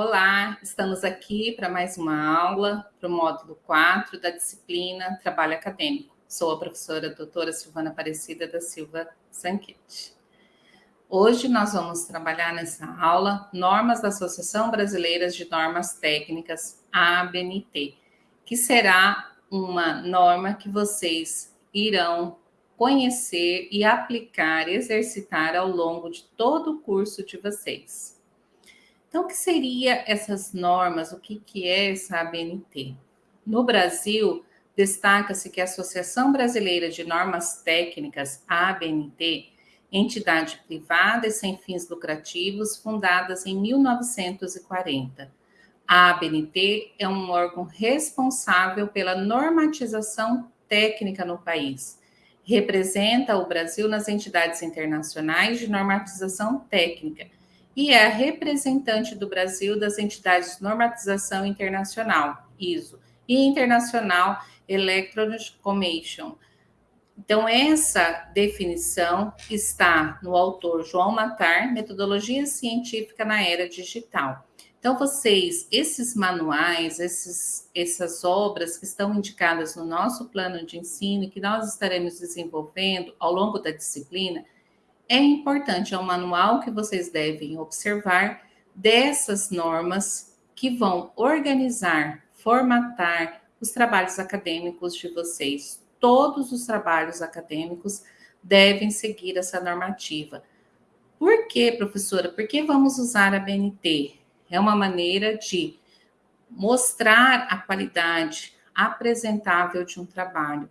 Olá, estamos aqui para mais uma aula para o módulo 4 da disciplina Trabalho Acadêmico. Sou a professora doutora Silvana Aparecida da Silva Sanquete. Hoje nós vamos trabalhar nessa aula normas da Associação Brasileira de Normas Técnicas, ABNT, que será uma norma que vocês irão conhecer e aplicar, exercitar ao longo de todo o curso de vocês. Então, o que seria essas normas? O que, que é essa ABNT? No Brasil, destaca-se que a Associação Brasileira de Normas Técnicas, ABNT, entidade privada e sem fins lucrativos, fundadas em 1940. A ABNT é um órgão responsável pela normatização técnica no país. Representa o Brasil nas entidades internacionais de normatização técnica e é representante do Brasil das entidades de normatização internacional, ISO, e Internacional Electronic Commission. Então, essa definição está no autor João Matar, Metodologia Científica na Era Digital. Então, vocês, esses manuais, esses, essas obras que estão indicadas no nosso plano de ensino que nós estaremos desenvolvendo ao longo da disciplina, é importante, é um manual que vocês devem observar dessas normas que vão organizar, formatar os trabalhos acadêmicos de vocês. Todos os trabalhos acadêmicos devem seguir essa normativa. Por que, professora? Por que vamos usar a BNT? É uma maneira de mostrar a qualidade apresentável de um trabalho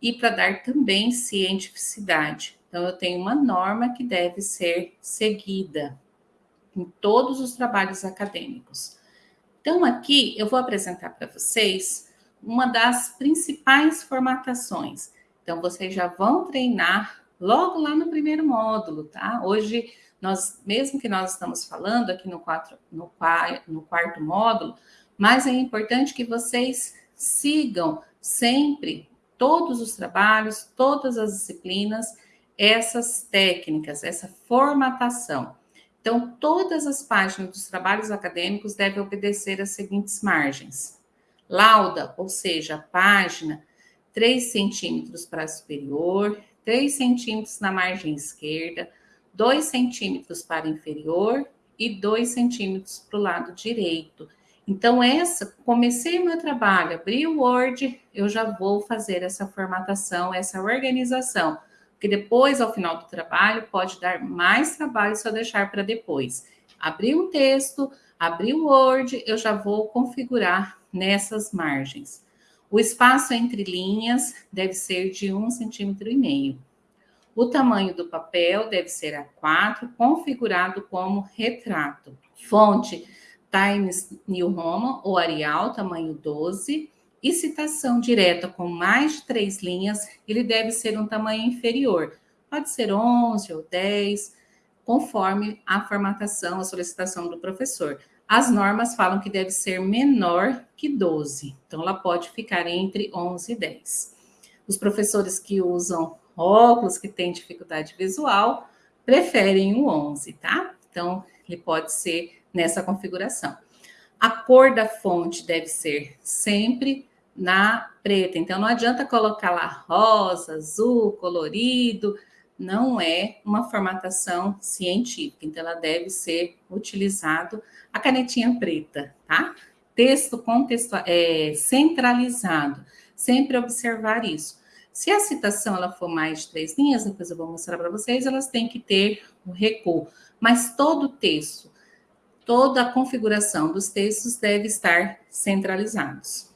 e para dar também cientificidade. Então, eu tenho uma norma que deve ser seguida em todos os trabalhos acadêmicos. Então, aqui eu vou apresentar para vocês uma das principais formatações. Então, vocês já vão treinar logo lá no primeiro módulo, tá? Hoje, nós, mesmo que nós estamos falando aqui no, quatro, no, no quarto módulo, mas é importante que vocês sigam sempre todos os trabalhos, todas as disciplinas, essas técnicas, essa formatação. Então, todas as páginas dos trabalhos acadêmicos devem obedecer às seguintes margens. Lauda, ou seja, página, 3 centímetros para superior, 3 centímetros na margem esquerda, 2 centímetros para inferior e 2 centímetros para o lado direito. Então, essa, comecei meu trabalho, abri o Word, eu já vou fazer essa formatação, essa organização porque depois, ao final do trabalho, pode dar mais trabalho se eu deixar para depois. Abrir um texto, abrir o Word, eu já vou configurar nessas margens. O espaço entre linhas deve ser de um centímetro e meio. O tamanho do papel deve ser A4, configurado como retrato. Fonte Times New Roman ou Arial, tamanho 12 e citação direta com mais de três linhas, ele deve ser um tamanho inferior. Pode ser 11 ou 10, conforme a formatação, a solicitação do professor. As normas falam que deve ser menor que 12, então ela pode ficar entre 11 e 10. Os professores que usam óculos, que têm dificuldade visual, preferem o 11, tá? Então, ele pode ser nessa configuração. A cor da fonte deve ser sempre na preta. Então, não adianta colocar lá rosa, azul, colorido, não é uma formatação científica. Então, ela deve ser utilizado a canetinha preta, tá? Texto contextual, é, centralizado. Sempre observar isso. Se a citação ela for mais de três linhas, depois eu vou mostrar para vocês, elas têm que ter o recuo. Mas todo o texto, toda a configuração dos textos deve estar centralizados.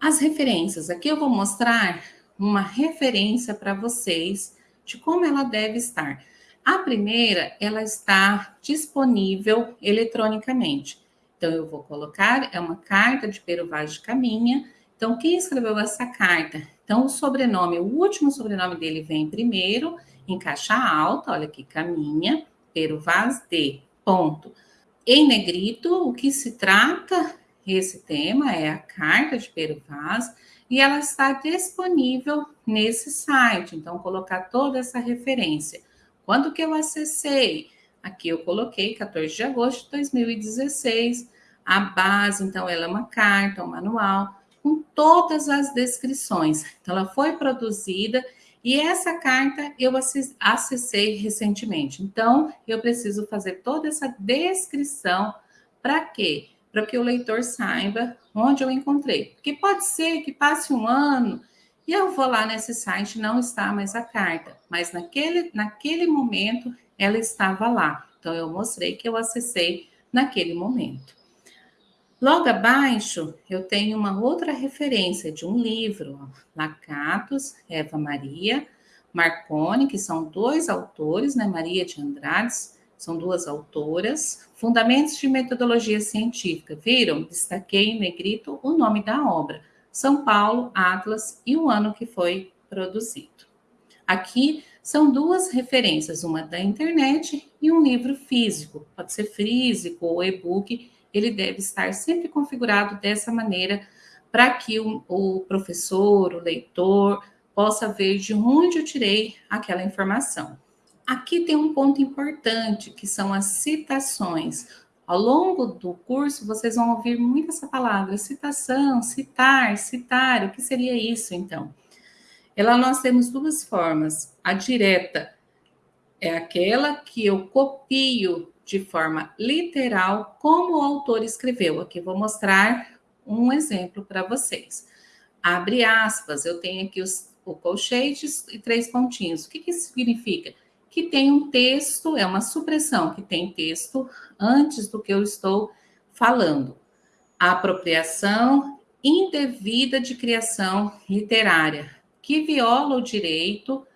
As referências. Aqui eu vou mostrar uma referência para vocês de como ela deve estar. A primeira, ela está disponível eletronicamente. Então, eu vou colocar, é uma carta de Pero Vaz de Caminha. Então, quem escreveu essa carta? Então, o sobrenome, o último sobrenome dele vem primeiro, em caixa alta, olha aqui, Caminha, Pero Vaz de, ponto. Em negrito, o que se trata esse tema é a carta de Pero Vaz e ela está disponível nesse site. Então, colocar toda essa referência. Quando que eu acessei? Aqui eu coloquei 14 de agosto de 2016. A base, então, ela é uma carta, um manual, com todas as descrições. Então, ela foi produzida e essa carta eu acessei recentemente. Então, eu preciso fazer toda essa descrição para quê? Para que o leitor saiba onde eu encontrei. Porque pode ser que passe um ano e eu vou lá nesse site, não está mais a carta, mas naquele, naquele momento ela estava lá. Então, eu mostrei que eu acessei naquele momento. Logo abaixo, eu tenho uma outra referência de um livro, Lacatos, Eva Maria, Marconi, que são dois autores, né? Maria de Andrades, são duas autoras. Fundamentos de Metodologia Científica, viram? Destaquei em negrito o nome da obra. São Paulo, Atlas e o ano que foi produzido. Aqui são duas referências, uma da internet e um livro físico, pode ser físico ou e-book, ele deve estar sempre configurado dessa maneira para que o, o professor, o leitor, possa ver de onde eu tirei aquela informação. Aqui tem um ponto importante, que são as citações. Ao longo do curso, vocês vão ouvir muito essa palavra, citação, citar, citar. O que seria isso, então? Ela nós temos duas formas. A direta é aquela que eu copio de forma literal como o autor escreveu. Aqui vou mostrar um exemplo para vocês. Abre aspas, eu tenho aqui os, o colchetes e três pontinhos. O que, que isso significa? Que tem um texto, é uma supressão que tem texto antes do que eu estou falando. A apropriação indevida de criação literária, que viola o direito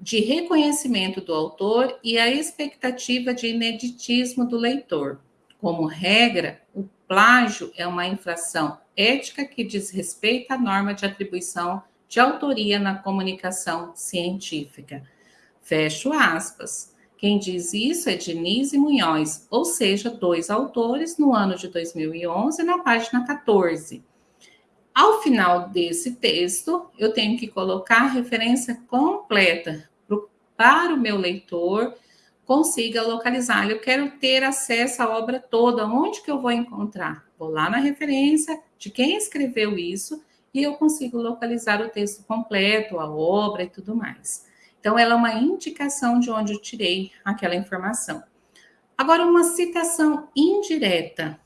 de reconhecimento do autor e a expectativa de ineditismo do leitor. Como regra, o plágio é uma infração ética que diz respeito à norma de atribuição de autoria na comunicação científica. Fecho aspas. Quem diz isso é Denise Munhoz, ou seja, dois autores no ano de 2011, na página 14. Ao final desse texto, eu tenho que colocar a referência completa para o meu leitor consiga localizar. Eu quero ter acesso à obra toda. Onde que eu vou encontrar? Vou lá na referência de quem escreveu isso e eu consigo localizar o texto completo, a obra e tudo mais. Então, ela é uma indicação de onde eu tirei aquela informação. Agora, uma citação indireta.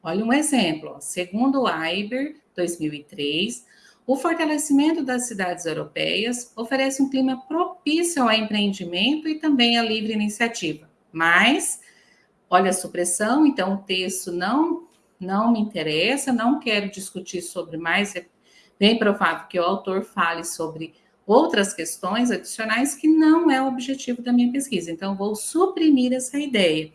Olha um exemplo. Segundo o Iber, 2003, o fortalecimento das cidades europeias oferece um clima propício ao empreendimento e também à livre iniciativa. Mas, olha a supressão, então o texto não, não me interessa, não quero discutir sobre mais, é bem provável que o autor fale sobre outras questões adicionais que não é o objetivo da minha pesquisa. Então, vou suprimir essa ideia.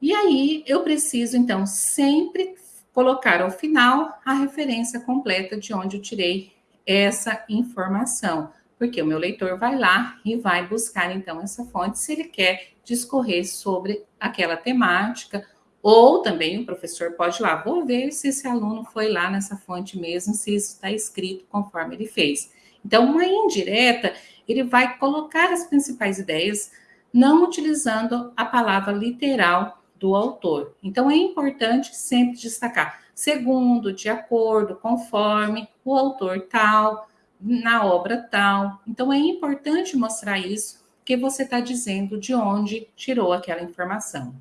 E aí, eu preciso, então, sempre colocar ao final a referência completa de onde eu tirei essa informação, porque o meu leitor vai lá e vai buscar, então, essa fonte se ele quer discorrer sobre aquela temática, ou também o professor pode ir lá, vou ver se esse aluno foi lá nessa fonte mesmo, se isso está escrito conforme ele fez. Então, uma indireta, ele vai colocar as principais ideias, não utilizando a palavra literal do autor. Então, é importante sempre destacar, segundo, de acordo, conforme, o autor tal, na obra tal. Então, é importante mostrar isso, que você está dizendo de onde tirou aquela informação.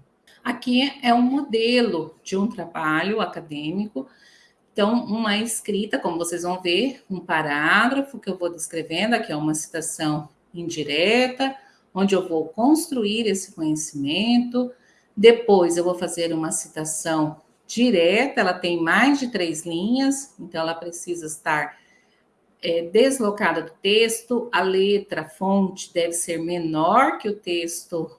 Aqui é um modelo de um trabalho acadêmico então, uma escrita, como vocês vão ver, um parágrafo que eu vou descrevendo, aqui é uma citação indireta, onde eu vou construir esse conhecimento. Depois, eu vou fazer uma citação direta, ela tem mais de três linhas, então ela precisa estar é, deslocada do texto, a letra, a fonte deve ser menor que o texto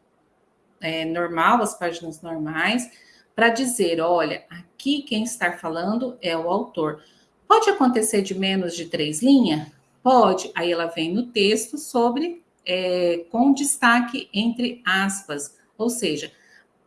é, normal, as páginas normais, para dizer, olha, aqui quem está falando é o autor. Pode acontecer de menos de três linhas? Pode. Aí ela vem no texto sobre, é, com destaque entre aspas. Ou seja,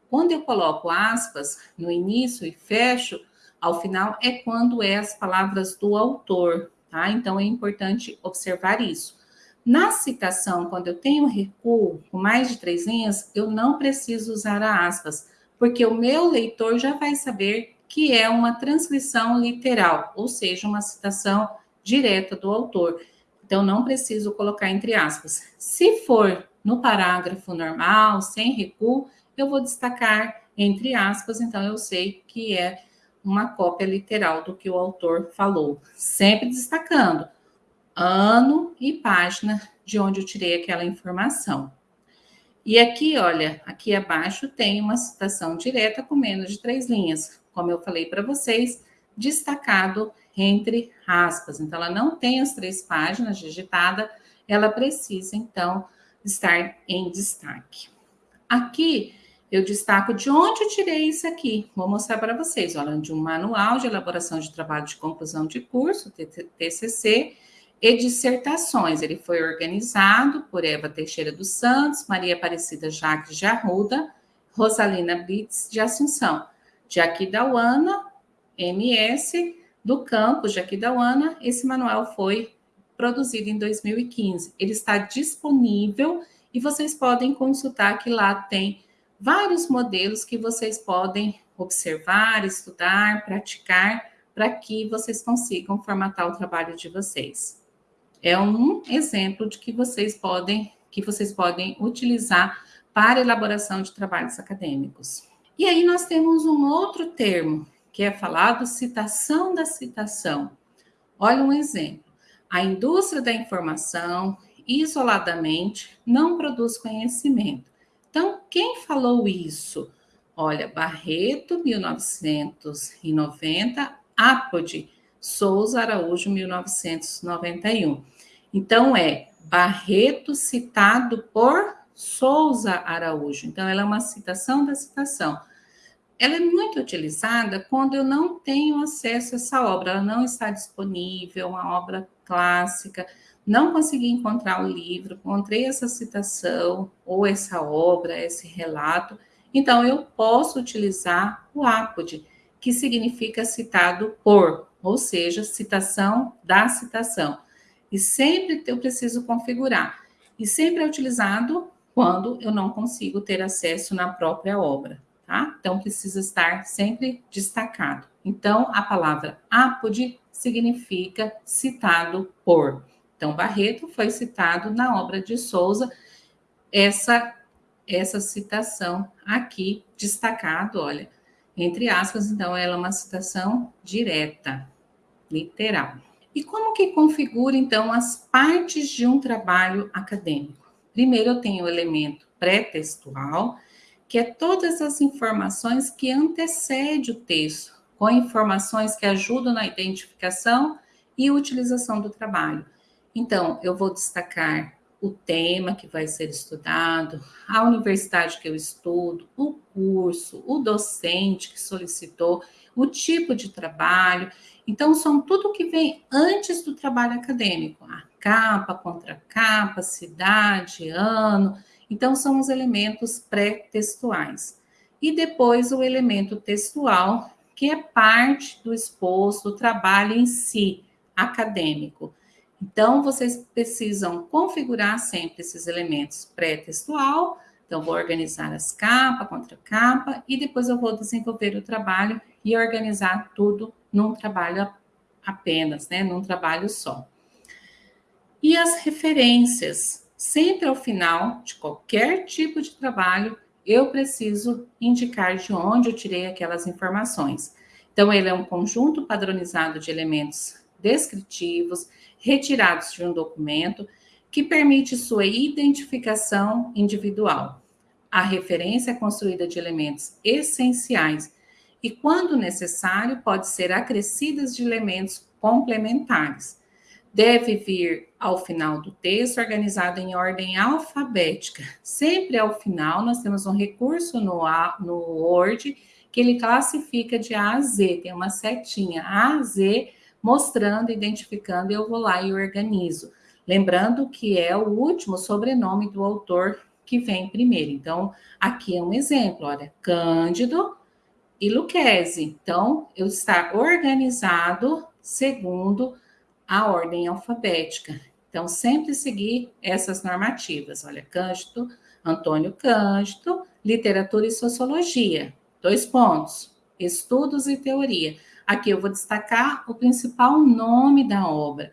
quando eu coloco aspas no início e fecho, ao final é quando é as palavras do autor, tá? Então é importante observar isso. Na citação, quando eu tenho recuo com mais de três linhas, eu não preciso usar aspas porque o meu leitor já vai saber que é uma transcrição literal, ou seja, uma citação direta do autor. Então, não preciso colocar entre aspas. Se for no parágrafo normal, sem recuo, eu vou destacar entre aspas, então eu sei que é uma cópia literal do que o autor falou, sempre destacando ano e página de onde eu tirei aquela informação. E aqui, olha, aqui abaixo tem uma citação direta com menos de três linhas, como eu falei para vocês, destacado entre aspas. Então, ela não tem as três páginas digitada, ela precisa, então, estar em destaque. Aqui, eu destaco de onde eu tirei isso aqui. Vou mostrar para vocês, olha, de um manual de elaboração de trabalho de conclusão de curso, TCC, e dissertações. Ele foi organizado por Eva Teixeira dos Santos, Maria Aparecida Jacques de Arruda, Rosalina Blitz de Assunção, de Aquidauana, MS, do campus de Aquidauana. Esse manual foi produzido em 2015. Ele está disponível e vocês podem consultar que lá tem vários modelos que vocês podem observar, estudar, praticar, para que vocês consigam formatar o trabalho de vocês. É um exemplo de que vocês podem, que vocês podem utilizar para elaboração de trabalhos acadêmicos. E aí nós temos um outro termo, que é falado citação da citação. Olha um exemplo. A indústria da informação, isoladamente, não produz conhecimento então, quem falou isso? Olha, Barreto, 1990, Apode, Souza Araújo, 1991. Então, é Barreto citado por Souza Araújo. Então, ela é uma citação da citação. Ela é muito utilizada quando eu não tenho acesso a essa obra, ela não está disponível, uma obra clássica não consegui encontrar o livro, encontrei essa citação, ou essa obra, esse relato, então eu posso utilizar o apode, que significa citado por, ou seja, citação da citação. E sempre eu preciso configurar. E sempre é utilizado quando eu não consigo ter acesso na própria obra, tá? Então precisa estar sempre destacado. Então a palavra apode significa citado por. Então, Barreto foi citado na obra de Souza, essa, essa citação aqui, destacado, olha, entre aspas, então, ela é uma citação direta, literal. E como que configura, então, as partes de um trabalho acadêmico? Primeiro, eu tenho o elemento pré-textual, que é todas as informações que antecedem o texto, com informações que ajudam na identificação e utilização do trabalho. Então, eu vou destacar o tema que vai ser estudado, a universidade que eu estudo, o curso, o docente que solicitou, o tipo de trabalho. Então, são tudo que vem antes do trabalho acadêmico, a capa, contracapa, cidade, ano. Então, são os elementos pré-textuais. E depois o elemento textual, que é parte do exposto, do trabalho em si, acadêmico. Então, vocês precisam configurar sempre esses elementos pré-textual. Então, vou organizar as capas, contra capa, e depois eu vou desenvolver o trabalho e organizar tudo num trabalho apenas, né? Num trabalho só. E as referências. Sempre ao final de qualquer tipo de trabalho, eu preciso indicar de onde eu tirei aquelas informações. Então, ele é um conjunto padronizado de elementos descritivos, retirados de um documento, que permite sua identificação individual. A referência é construída de elementos essenciais e, quando necessário, pode ser acrescidas de elementos complementares. Deve vir ao final do texto organizado em ordem alfabética. Sempre ao final, nós temos um recurso no, no Word que ele classifica de A a Z, tem uma setinha A a Z mostrando, identificando, eu vou lá e organizo. Lembrando que é o último sobrenome do autor que vem primeiro. Então, aqui é um exemplo, olha, Cândido e Luquezzi. Então, eu está organizado segundo a ordem alfabética. Então, sempre seguir essas normativas. Olha, Cândido, Antônio Cândido, Literatura e Sociologia. dois pontos, estudos e teoria. Aqui eu vou destacar o principal nome da obra.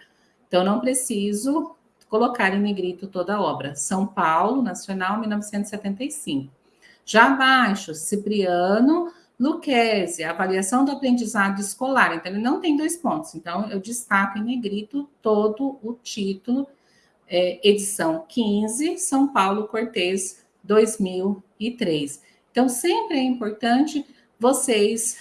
Então, não preciso colocar em negrito toda a obra. São Paulo, Nacional, 1975. Já abaixo, Cipriano Lucchesi, avaliação do aprendizado escolar. Então, ele não tem dois pontos. Então, eu destaco em negrito todo o título, é, edição 15, São Paulo Cortez, 2003. Então, sempre é importante vocês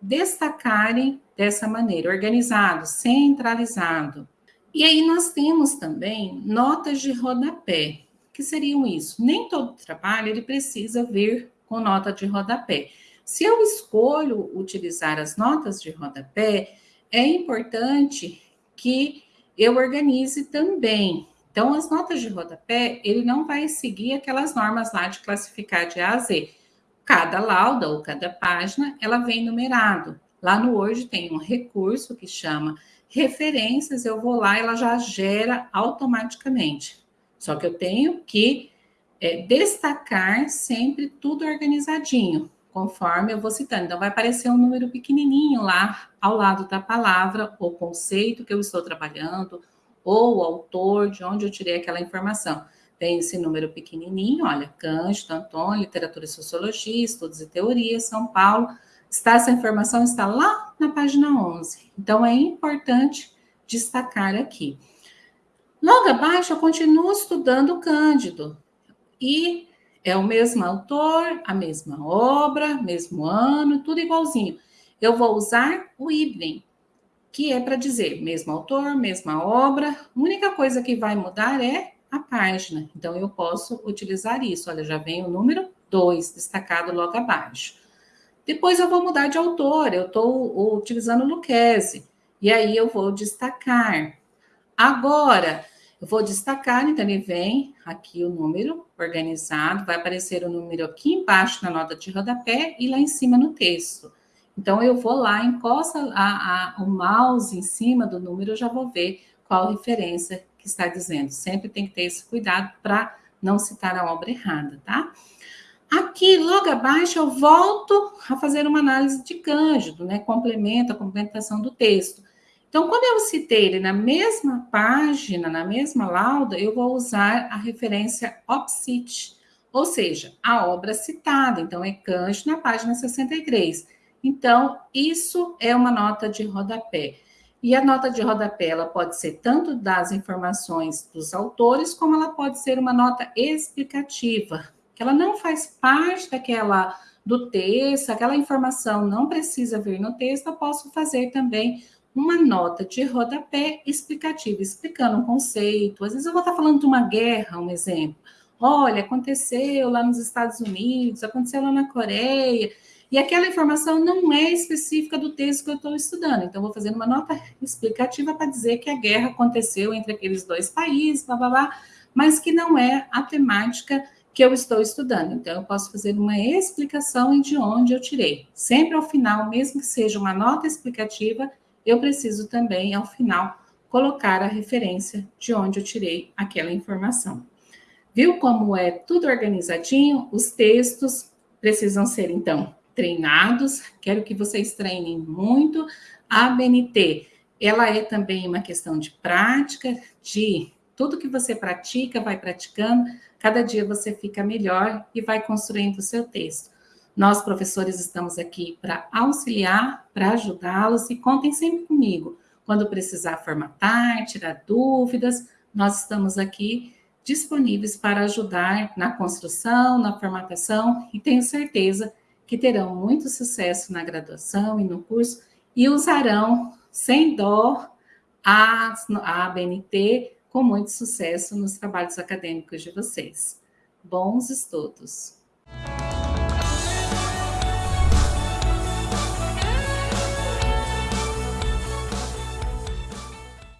destacarem dessa maneira, organizado, centralizado. E aí nós temos também notas de rodapé. que seriam isso? Nem todo trabalho ele precisa vir com nota de rodapé. Se eu escolho utilizar as notas de rodapé, é importante que eu organize também. Então, as notas de rodapé, ele não vai seguir aquelas normas lá de classificar de A a Z. Cada lauda ou cada página, ela vem numerado. Lá no Word tem um recurso que chama referências, eu vou lá, ela já gera automaticamente. Só que eu tenho que é, destacar sempre tudo organizadinho conforme eu vou citando. Então, vai aparecer um número pequenininho lá ao lado da palavra, o conceito que eu estou trabalhando, ou o autor, de onde eu tirei aquela informação. Tem esse número pequenininho, olha, Cândido, Antônio, Literatura e Sociologia, Estudos e Teorias, São Paulo. Está, essa informação está lá na página 11. Então, é importante destacar aqui. Logo abaixo, eu continuo estudando Cândido. E é o mesmo autor, a mesma obra, mesmo ano, tudo igualzinho. Eu vou usar o idem, que é para dizer mesmo autor, mesma obra. A única coisa que vai mudar é a página. Então, eu posso utilizar isso. Olha, já vem o número 2 destacado logo abaixo. Depois eu vou mudar de autor, eu estou utilizando Lucchese. E aí eu vou destacar. Agora, eu vou destacar, então ele vem aqui o número organizado, vai aparecer o número aqui embaixo na nota de rodapé e lá em cima no texto. Então, eu vou lá, encosta a, a, o mouse em cima do número, eu já vou ver qual referência que está dizendo. Sempre tem que ter esse cuidado para não citar a obra errada, tá? Aqui, logo abaixo, eu volto a fazer uma análise de Cândido, né? Complemento a complementação do texto. Então, quando eu citei ele na mesma página, na mesma lauda, eu vou usar a referência OPCIT, ou seja, a obra citada. Então, é Cândido na página 63. Então, isso é uma nota de rodapé. E a nota de rodapé, ela pode ser tanto das informações dos autores, como ela pode ser uma nota explicativa, que ela não faz parte daquela do texto, aquela informação não precisa vir no texto, eu posso fazer também uma nota de rodapé explicativa, explicando um conceito. Às vezes eu vou estar falando de uma guerra, um exemplo. Olha, aconteceu lá nos Estados Unidos, aconteceu lá na Coreia, e aquela informação não é específica do texto que eu estou estudando. Então, vou fazer uma nota explicativa para dizer que a guerra aconteceu entre aqueles dois países, blá, blá, blá, mas que não é a temática que eu estou estudando. Então, eu posso fazer uma explicação de onde eu tirei. Sempre ao final, mesmo que seja uma nota explicativa, eu preciso também, ao final, colocar a referência de onde eu tirei aquela informação. Viu como é tudo organizadinho? Os textos precisam ser, então, treinados. Quero que vocês treinem muito. A BNT, ela é também uma questão de prática, de tudo que você pratica, vai praticando, cada dia você fica melhor e vai construindo o seu texto. Nós, professores, estamos aqui para auxiliar, para ajudá-los e contem sempre comigo. Quando precisar formatar, tirar dúvidas, nós estamos aqui disponíveis para ajudar na construção, na formatação e tenho certeza que terão muito sucesso na graduação e no curso e usarão sem dó a, a ABNT com muito sucesso nos trabalhos acadêmicos de vocês. Bons estudos!